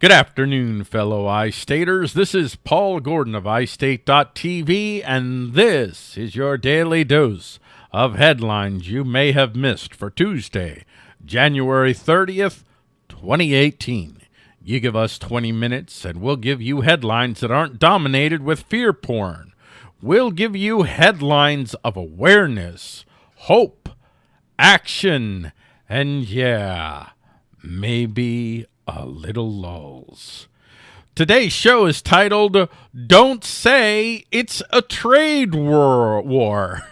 Good afternoon, fellow iStaters. This is Paul Gordon of iState.tv, and this is your daily dose of headlines you may have missed for Tuesday, January 30th, 2018. You give us 20 minutes, and we'll give you headlines that aren't dominated with fear porn. We'll give you headlines of awareness, hope, action, and yeah, maybe a little lulls. Today's show is titled Don't Say It's a Trade War. war.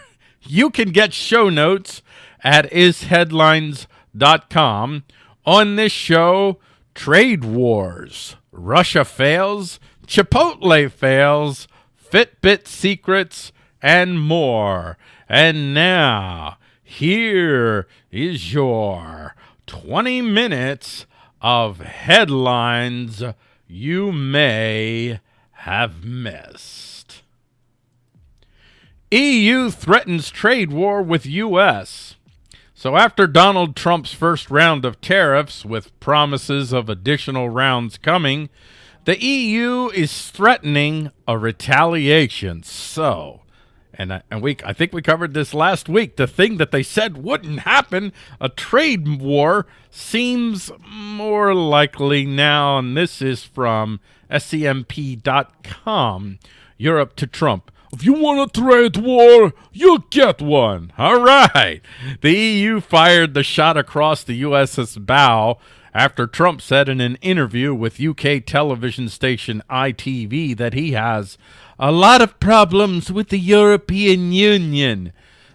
You can get show notes at isheadlines.com. On this show, trade wars, Russia fails, Chipotle fails, Fitbit secrets, and more. And now, here is your 20 minutes of headlines you may have missed. EU threatens trade war with U.S. So after Donald Trump's first round of tariffs with promises of additional rounds coming, the EU is threatening a retaliation. So and I, and we I think we covered this last week. The thing that they said wouldn't happen, a trade war, seems more likely now. And this is from SCMP.com. Europe to Trump. If you want a trade war, you'll get one. All right. The EU fired the shot across the USS bow after Trump said in an interview with UK television station ITV that he has a lot of problems with the European Union.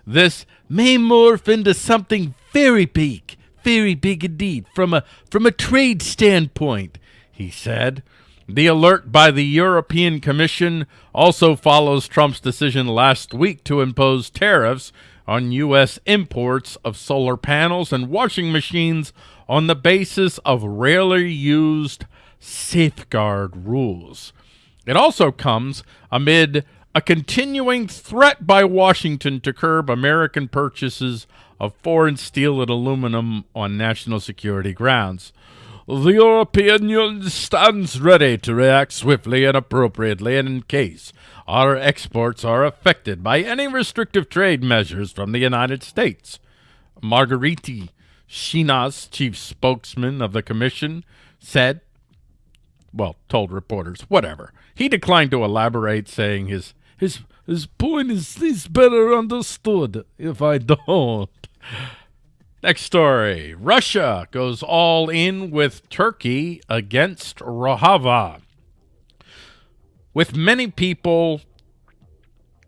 This may morph into something very big, very big indeed, from a, from a trade standpoint, he said. The alert by the European Commission also follows Trump's decision last week to impose tariffs on U.S. imports of solar panels and washing machines on the basis of rarely used safeguard rules. It also comes amid a continuing threat by Washington to curb American purchases of foreign steel and aluminum on national security grounds. The European Union stands ready to react swiftly and appropriately in case our exports are affected by any restrictive trade measures from the United States. Margaritis Schinas, chief spokesman of the commission, said well, told reporters, whatever. He declined to elaborate, saying his his his point is is better understood if I don't. Next story. Russia goes all in with Turkey against Rojava. With many people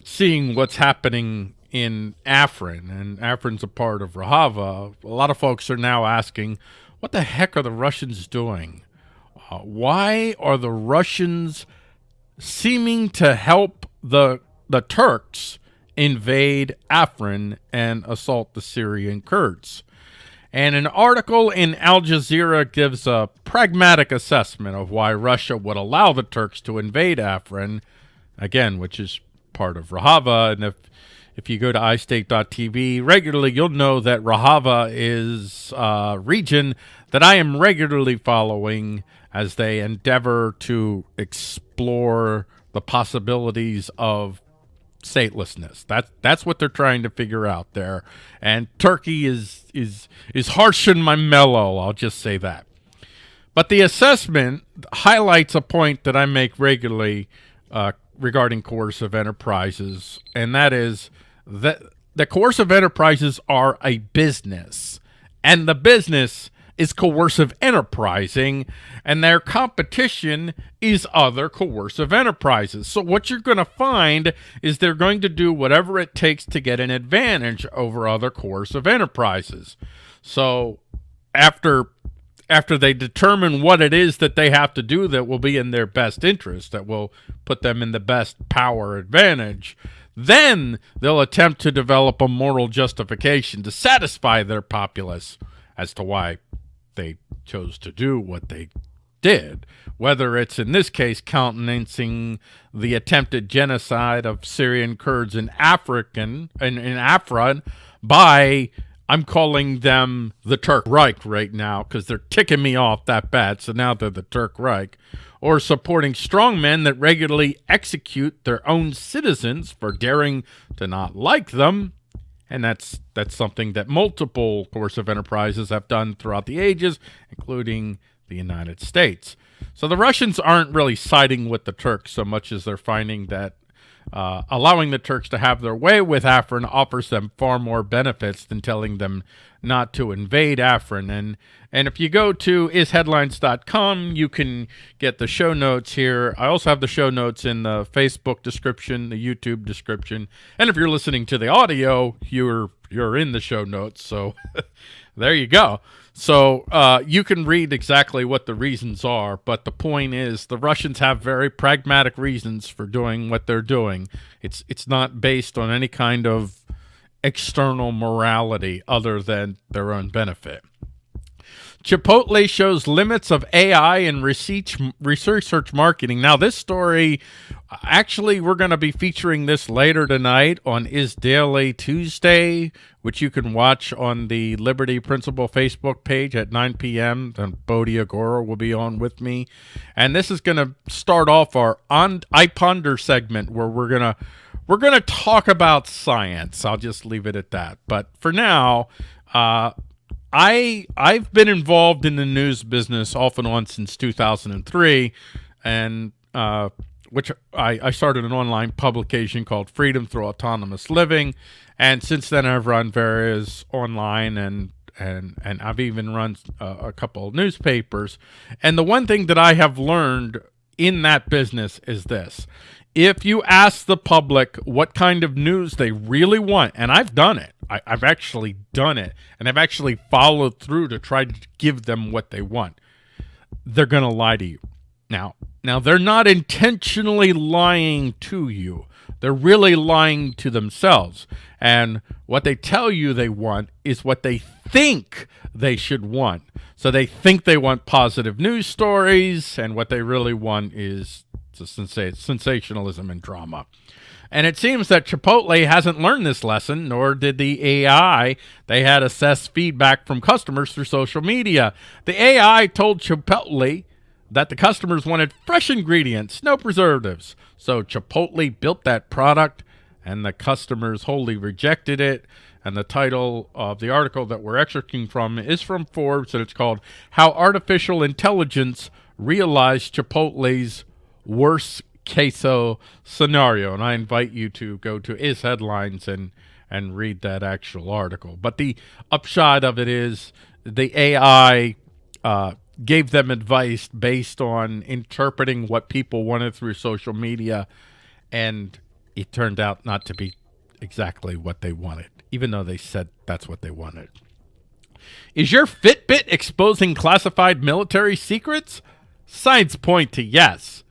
seeing what's happening in Afrin, and Afrin's a part of Rojava, a lot of folks are now asking, what the heck are the Russians doing? Uh, why are the Russians seeming to help the the Turks invade Afrin and assault the Syrian Kurds? And an article in Al Jazeera gives a pragmatic assessment of why Russia would allow the Turks to invade Afrin, again, which is part of Rojava. And if if you go to iState.tv regularly, you'll know that Rojava is a region that I am regularly following as they endeavor to explore the possibilities of statelessness. That's that's what they're trying to figure out there. And Turkey is is is harsh my mellow. I'll just say that. But the assessment highlights a point that I make regularly uh, regarding coercive enterprises, and that is that the coercive enterprises are a business, and the business is coercive enterprising, and their competition is other coercive enterprises. So what you're going to find is they're going to do whatever it takes to get an advantage over other coercive enterprises. So after after they determine what it is that they have to do that will be in their best interest, that will put them in the best power advantage, then they'll attempt to develop a moral justification to satisfy their populace as to why they chose to do what they did, whether it's in this case countenancing the attempted genocide of Syrian Kurds in African in, in Afrin by I'm calling them the Turk Reich right now because they're ticking me off that bad. So now they're the Turk Reich. Or supporting strongmen that regularly execute their own citizens for daring to not like them. And that's that's something that multiple coercive enterprises have done throughout the ages, including the United States. So the Russians aren't really siding with the Turks so much as they're finding that uh, allowing the Turks to have their way with Afrin offers them far more benefits than telling them not to invade Afrin. And and if you go to isheadlines.com, you can get the show notes here. I also have the show notes in the Facebook description, the YouTube description, and if you're listening to the audio, you're you're in the show notes. So there you go. So uh, you can read exactly what the reasons are, but the point is the Russians have very pragmatic reasons for doing what they're doing. It's it's not based on any kind of external morality other than their own benefit. Chipotle shows limits of AI in research, research marketing. Now, this story, actually, we're going to be featuring this later tonight on Is Daily Tuesday, which you can watch on the Liberty Principle Facebook page at 9 p.m. And Bodhi Agora will be on with me. And this is going to start off our on I Ponder segment where we're going to we're going to talk about science. I'll just leave it at that. But for now, uh, I I've been involved in the news business off and on since 2003, and uh, which I, I started an online publication called Freedom Through Autonomous Living, and since then I've run various online and and and I've even run uh, a couple of newspapers. And the one thing that I have learned in that business is this: if you ask the public what kind of news they really want, and I've done it, I, have actually done it, and I've actually followed through to try to give them what they want, they're going to lie to you. Now, now they're not intentionally lying to you. They're really lying to themselves. And what they tell you they want is what they think they should want. So they think they want positive news stories, and what they really want is sensationalism and drama. And it seems that Chipotle hasn't learned this lesson, nor did the AI they had assessed feedback from customers through social media. The AI told Chipotle that the customers wanted fresh ingredients, no preservatives. So Chipotle built that product, and the customers wholly rejected it. And the title of the article that we're extracting from is from Forbes, and it's called How Artificial Intelligence Realized Chipotle's worst case scenario. And I invite you to go to Is Headlines and, and read that actual article. But the upshot of it is the AI uh, gave them advice based on interpreting what people wanted through social media. And it turned out not to be exactly what they wanted, even though they said that's what they wanted. Is your Fitbit exposing classified military secrets? Signs point to yes.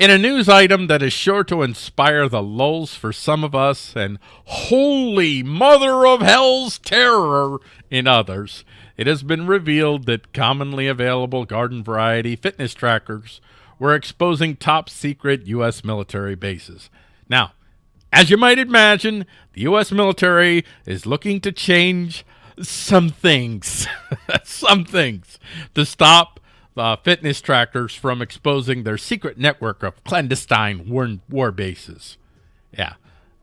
In a news item that is sure to inspire the lulls for some of us and holy mother of hell's terror in others, it has been revealed that commonly available garden variety fitness trackers were exposing top secret U.S. military bases. Now, as you might imagine, the U.S. military is looking to change some things, some things to stop uh, fitness trackers from exposing their secret network of clandestine war, war bases. Yeah,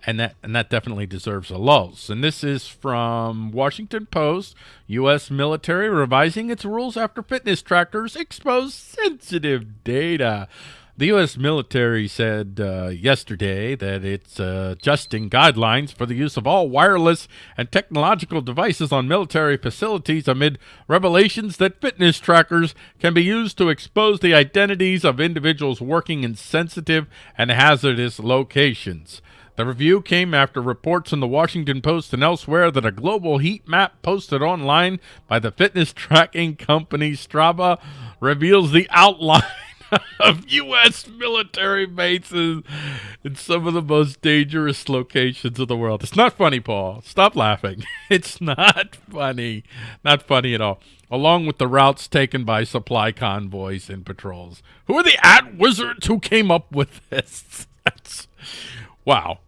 and that and that definitely deserves a lulls. And this is from Washington Post. U.S. military revising its rules after fitness trackers expose sensitive data. The U.S. military said uh, yesterday that it's uh, adjusting guidelines for the use of all wireless and technological devices on military facilities amid revelations that fitness trackers can be used to expose the identities of individuals working in sensitive and hazardous locations. The review came after reports in the Washington Post and elsewhere that a global heat map posted online by the fitness tracking company Strava reveals the outline of U.S. military bases in some of the most dangerous locations of the world. It's not funny, Paul. Stop laughing. It's not funny. Not funny at all. Along with the routes taken by supply convoys and patrols. Who are the at wizards who came up with this? That's, wow.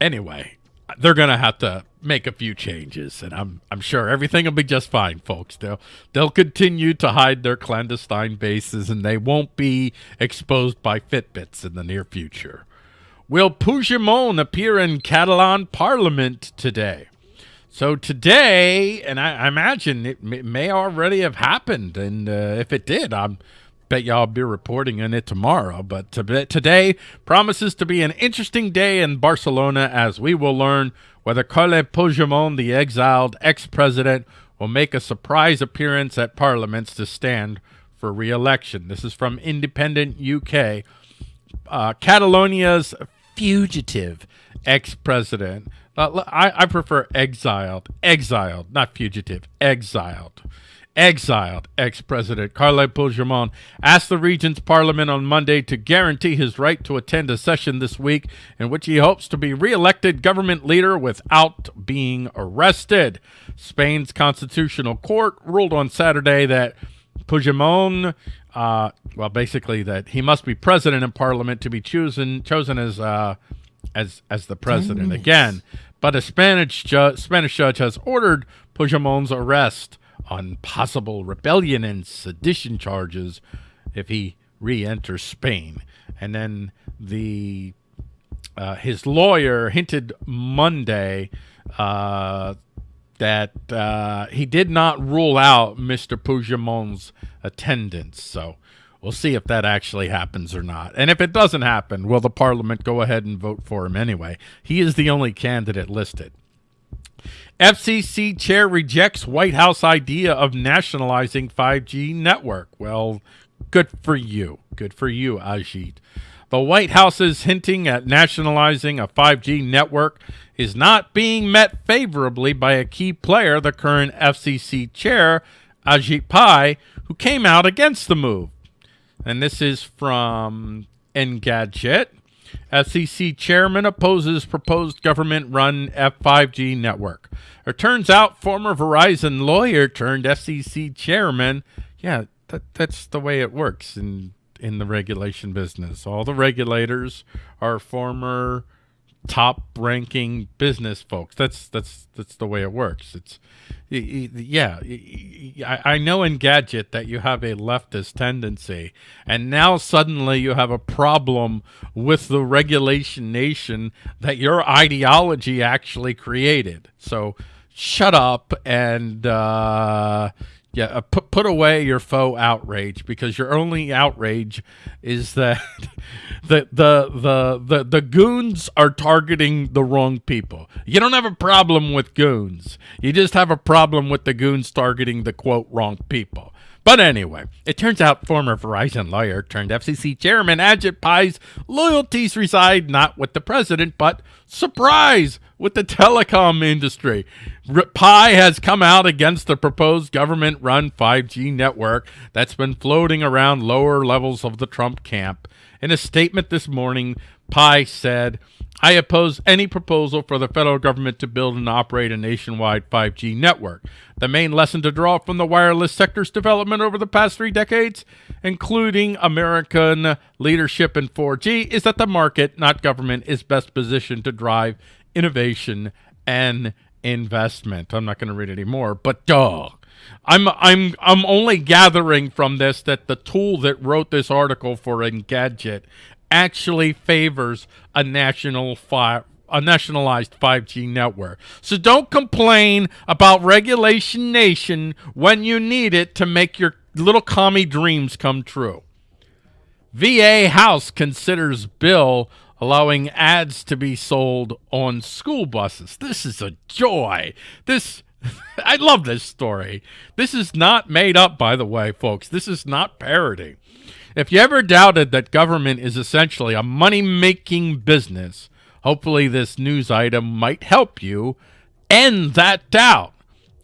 Anyway, they're going to have to make a few changes, and I'm I'm sure everything will be just fine, folks. They'll they'll continue to hide their clandestine bases, and they won't be exposed by Fitbits in the near future. Will Puigdemont appear in Catalan Parliament today? So today, and I, I imagine it may, already have happened, and uh, if it did, I'm bet y'all be reporting on it tomorrow. But today promises to be an interesting day in Barcelona as we will learn whether Carles Puigdemont, the exiled ex-president, will make a surprise appearance at parliaments to stand for re-election. This is from Independent UK. Uh, Catalonia's fugitive ex-president. Uh, I, I prefer exiled, exiled, not fugitive, exiled exiled ex-president Carles Puigdemont asked the region's parliament on Monday to guarantee his right to attend a session this week in which he hopes to be re-elected government leader without being arrested. Spain's constitutional court ruled on Saturday that Puigdemont, uh, well, basically that he must be president in parliament to be chosen chosen as uh, as as the president again. But a Spanish ju Spanish judge has ordered Puigdemont's arrest on possible rebellion and sedition charges if he re-enters Spain. And then the uh, his lawyer hinted Monday uh, that uh, he did not rule out Mr. Puigdemont's attendance. So we'll see if that actually happens or not. And if it doesn't happen, will the parliament go ahead and vote for him anyway? He is the only candidate listed. FCC chair rejects White House idea of nationalizing 5G network. Well, good for you. Good for you, Ajit. The White House is hinting at nationalizing a 5G network is not being met favorably by a key player, the current FCC chair, Ajit Pai, who came out against the move. And this is from Engadget. FCC chairman opposes proposed government-run F5G network. It turns out former Verizon lawyer turned FCC chairman. Yeah, that, that's the way it works in in the regulation business. All the regulators are former top ranking business folks. That's that's that's the way it works. It's yeah. I know Engadget that you have a leftist tendency, and now suddenly you have a problem with the regulation nation that your ideology actually created. So shut up and uh, yeah, uh, put put away your faux outrage because your only outrage is that the, the the the the goons are targeting the wrong people. You don't have a problem with goons. You just have a problem with the goons targeting the quote wrong people. But anyway, it turns out former Verizon lawyer turned FCC chairman Ajit Pai's loyalties reside not with the president, but surprise with the telecom industry. Pai has come out against the proposed government-run 5G network that's been floating around lower levels of the Trump camp. In a statement this morning, Pai said, I oppose any proposal for the federal government to build and operate a nationwide 5G network. The main lesson to draw from the wireless sector's development over the past three decades, including American leadership in 4G, is that the market, not government, is best positioned to drive innovation and investment. I'm not going to read any more, but duh. I'm I'm I'm only gathering from this that the tool that wrote this article for Engadget actually favors a national fi a nationalized 5G network. So don't complain about Regulation Nation when you need it to make your little commie dreams come true. VA House considers bill allowing ads to be sold on school buses. This is a joy. This I love this story. This is not made up, by the way, folks. This is not parody. If you ever doubted that government is essentially a money-making business, hopefully this news item might help you end that doubt.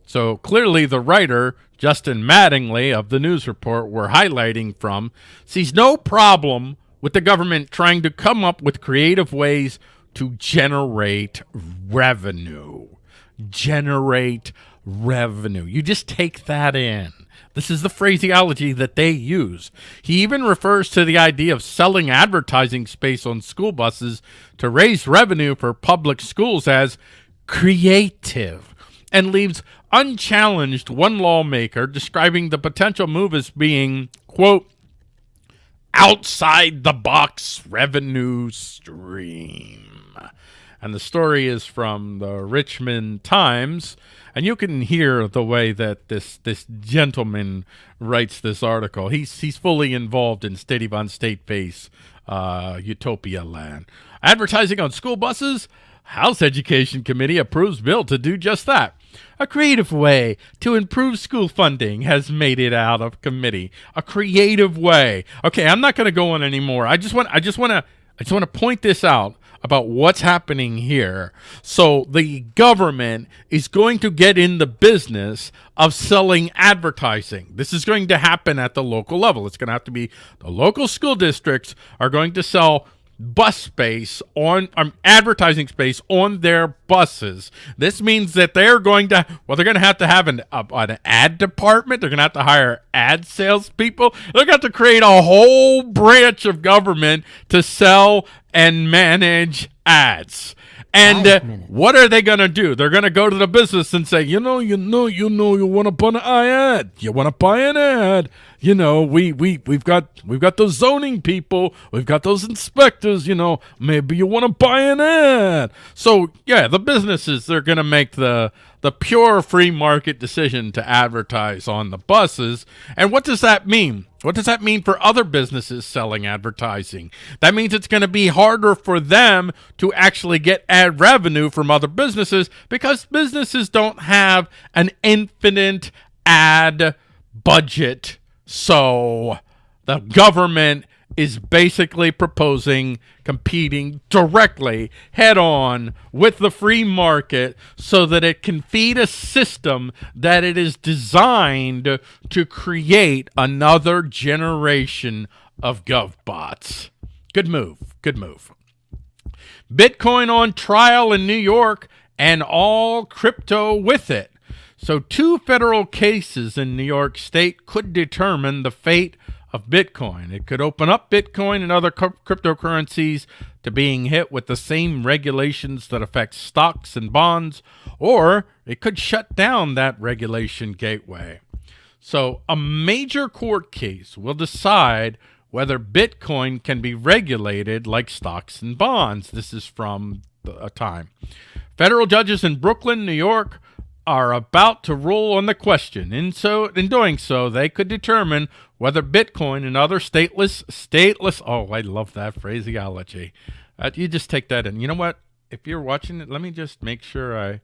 So clearly the writer, Justin Mattingly of the news report we're highlighting from, sees no problem with the government trying to come up with creative ways to generate revenue. Generate revenue. You just take that in This is the phraseology that they use. He even refers to the idea of selling advertising space on school buses to raise revenue for public schools as creative and leaves unchallenged one lawmaker describing the potential move as being, quote, outside the box revenue stream. And the story is from the Richmond Times and you can hear the way that this this gentleman writes this article. He's he's fully involved in State von State Face uh, Utopia Land. Advertising on school buses. House Education Committee approves bill to do just that. A creative way to improve school funding has made it out of committee. A creative way. Okay, I'm not going to go on anymore. I just want I just want to I just want to point this out about what's happening here. So the government is going to get in the business of selling advertising. This is going to happen at the local level. It's going to have to be the local school districts are going to sell bus space on um, advertising space on their buses. This means that they're going to well, they're going to have to have an uh, an ad department. They're going to have to hire ad salespeople. They're going to have to create a whole branch of government to sell and manage ads. And uh, what are they going to do? They're going to go to the business and say, you know, you know, you know, you want to buy an ad. You want to buy an ad. You know, we, we, we've got, we've got those zoning people. We've got those inspectors, you know, maybe you want to buy an ad. So yeah, the businesses, they're going to make the, the pure free market decision to advertise on the buses. And what does that mean? What does that mean for other businesses selling advertising? That means it's going to be harder for them to actually get ad revenue from other businesses because businesses don't have an infinite ad budget. So the government is basically proposing competing directly head on with the free market so that it can feed a system that it is designed to create another generation of GovBots. Good move. Good move. Bitcoin on trial in New York and all crypto with it. So two federal cases in New York State could determine the fate of Bitcoin. It could open up Bitcoin and other cryptocurrencies to being hit with the same regulations that affect stocks and bonds, or it could shut down that regulation gateway. So a major court case will decide whether Bitcoin can be regulated like stocks and bonds. This is from a time. Federal judges in Brooklyn, New York, are about to rule on the question. In so in doing so, they could determine whether Bitcoin and other stateless stateless oh, I love that phraseology. Uh, you just take that in. You know what? If you're watching it, let me just make sure I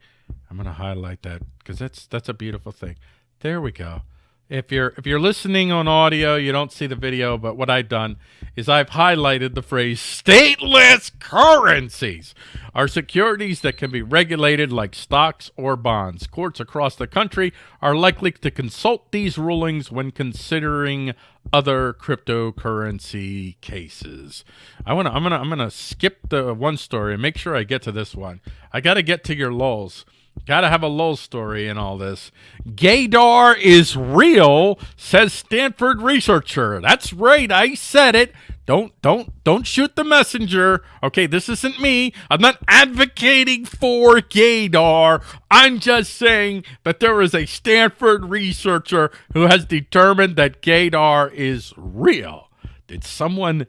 I'm going to highlight that cuz that's that's a beautiful thing. There we go. If you're if you're listening on audio, you don't see the video, but what I've done is I've highlighted the phrase stateless currencies are securities that can be regulated like stocks or bonds. Courts across the country are likely to consult these rulings when considering other cryptocurrency cases. I want to I'm going to I'm going to skip the one story and make sure I get to this one. I got to get to your lulls. Gotta have a lull story in all this. Gaydar is real, says Stanford researcher. That's right, I said it. Don't don't don't shoot the messenger. Okay, this isn't me. I'm not advocating for gaydar. I'm just saying that there is a Stanford researcher who has determined that gaydar is real. Did someone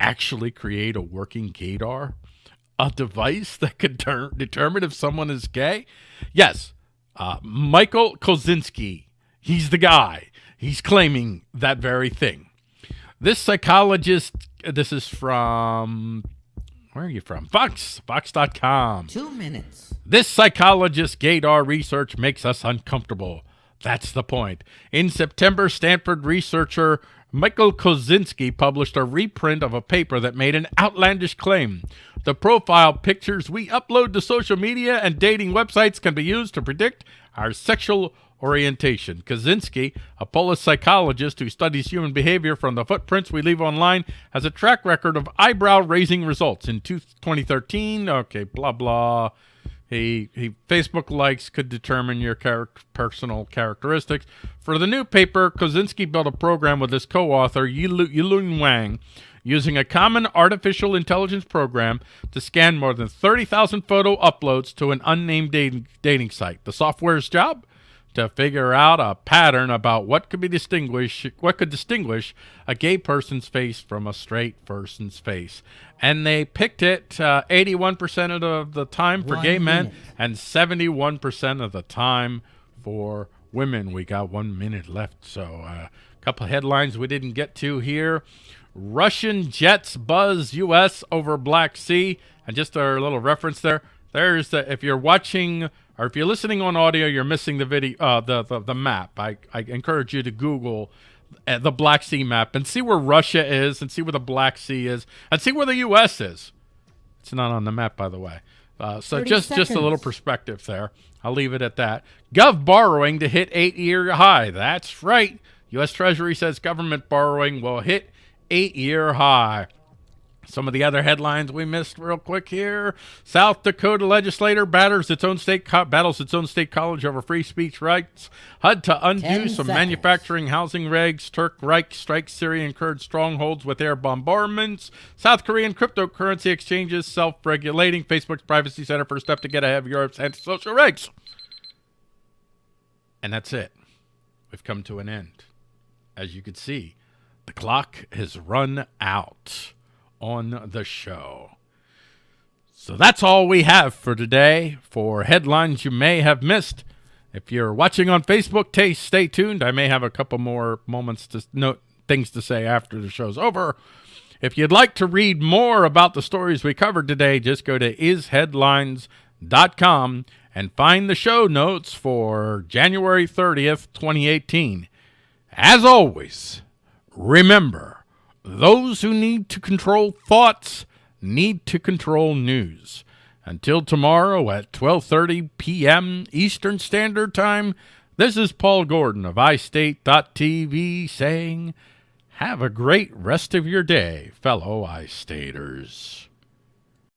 actually create a working gaydar? A device that could determine if someone is gay? Yes. Uh, Michael Kosinski, he's the guy. He's claiming that very thing. This psychologist, this is from, where are you from? Vox, Vox.com. Two minutes. This psychologist gaydar research makes us uncomfortable. That's the point. In September, Stanford researcher Michael Kosinski published a reprint of a paper that made an outlandish claim. The profile pictures we upload to social media and dating websites can be used to predict our sexual orientation. Kosinski, a Polish psychologist who studies human behavior from the footprints we leave online, has a track record of eyebrow-raising results. In 2013, okay, blah, blah, He, he Facebook likes could determine your personal characteristics. For the new paper, Kosinski built a program with his co-author Yilun Wang using a common artificial intelligence program to scan more than 30,000 photo uploads to an unnamed dating, dating site. The software's job? To figure out a pattern about what could be distinguish what could distinguish a gay person's face from a straight person's face. And they picked it 81% uh, of the, time for one gay men and 71% of the time for women. We got one minute left, so a uh, couple headlines we didn't get to here. Russian jets buzz U.S. over Black Sea. And just a little reference there. There's the, if you're watching or if you're listening on audio, you're missing the video, uh, the, the, the map. I, I encourage you to Google uh, the Black Sea map and see where Russia is and see where the Black Sea is and see where the U.S. is. It's not on the map, by the way. Uh, so just, just a little perspective there. I'll leave it at that. Gov borrowing to hit eight-year high. That's right. U.S. Treasury says government borrowing will hit eight-year high. Some of the other headlines we missed real quick here. South Dakota legislator batters its own state battles its own state college over free speech rights. HUD to undo some manufacturing housing regs. Turk Reich strikes Syrian Kurd strongholds with air bombardments. South Korean cryptocurrency exchanges self-regulating. Facebook's privacy center first step to get ahead of Europe's antisocial regs. And that's it. We've come to an end. As you can see, the clock has run out on the show. So that's all we have for today for headlines you may have missed. If you're watching on Facebook, taste, stay tuned. I may have a couple more moments to note things to say after the show's over. If you'd like to read more about the stories we covered today, just go to isheadlines.com and find the show notes for January 30th, 2018. As always, remember, those who need to control thoughts need to control news. Until tomorrow at 12:30 p.m. Eastern Standard Time, this is Paul Gordon of iState.tv saying, have a great rest of your day, fellow iStaters.